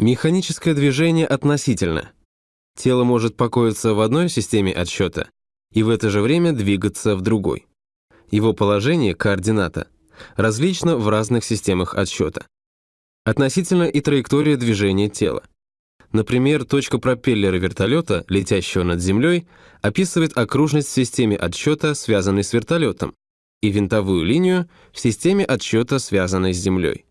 Механическое движение относительно. Тело может покоиться в одной системе отсчета и в это же время двигаться в другой. Его положение, координата, различно в разных системах отсчета. Относительно и траектория движения тела. Например, точка пропеллера вертолета, летящего над землей, описывает окружность в системе отсчета, связанной с вертолетом, и винтовую линию в системе отсчета, связанной с землей.